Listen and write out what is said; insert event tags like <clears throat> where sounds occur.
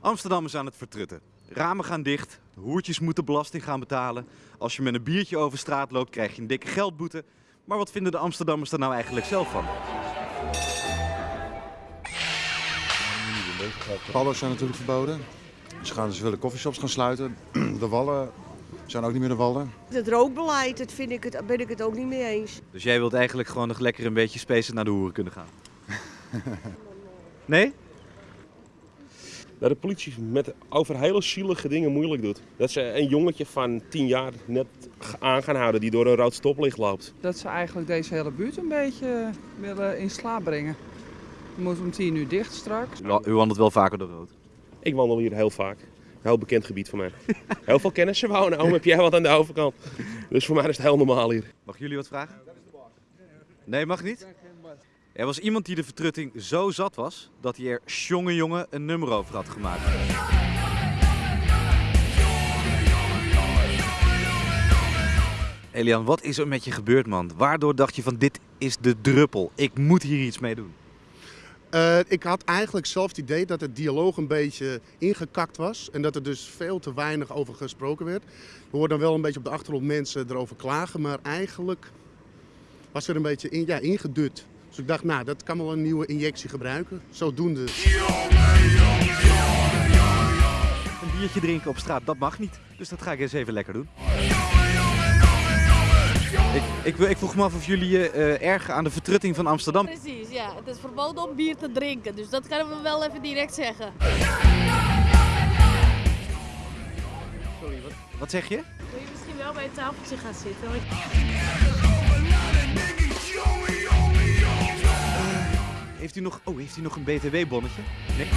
Amsterdam is aan het vertrutten. Ramen gaan dicht, hoertjes moeten belasting gaan betalen. Als je met een biertje over straat loopt, krijg je een dikke geldboete. Maar wat vinden de Amsterdammers er nou eigenlijk zelf van? Padden zijn natuurlijk verboden. Ze, gaan, ze willen coffeeshops gaan sluiten. <clears throat> De wallen zijn ook niet meer de wallen. Het rookbeleid, dat vind ik het, ben ik het ook niet mee eens. Dus jij wilt eigenlijk gewoon nog lekker een beetje spacen naar de hoeren kunnen gaan? <laughs> Nee? Dat de politie met over hele zielige dingen moeilijk doet. Dat ze een jongetje van 10 jaar net aan gaan houden die door een rood stoplicht loopt. Dat ze eigenlijk deze hele buurt een beetje willen in slaap brengen. We moeten om 10 uur dicht straks. U u wandelt wel vaker door rood. Ik wandel hier heel vaak. Een heel bekend gebied voor mij. <laughs> Heel veel kennissen wonen. Oom, heb jij wat aan de overkant? Dus voor mij is het heel normaal hier. Mag jullie wat vragen? Nee, mag niet? Er was iemand die de vertrutting zo zat was dat hij er jonge jongen een nummer over had gemaakt. Elian, wat is er met je gebeurd, man? Waardoor dacht je van dit is de druppel. Ik moet hier iets mee doen. Uh, ik had eigenlijk zelf het idee dat het dialoog een beetje ingekakt was. En dat er dus veel te weinig over gesproken werd. We hoorden dan wel een beetje op de achtergrond mensen erover klagen. Maar eigenlijk was er een beetje in, ja, ingedut. Dus ik dacht, nou, dat kan wel een nieuwe injectie gebruiken. Zodoende. Een biertje drinken op straat, dat mag niet. Dus dat ga ik eens even lekker doen. Ik, ik, ik vroeg me af of jullie je uh, ergen aan de vertrutting van Amsterdam. Precies, ja. Het is verboden om bier te drinken, dus dat kunnen we wel even direct zeggen. Sorry, wat, wat zeg je? Wil je misschien wel bij het tafeltje gaan zitten? nog, oh, heeft hij nog een BTW-bonnetje? Nee.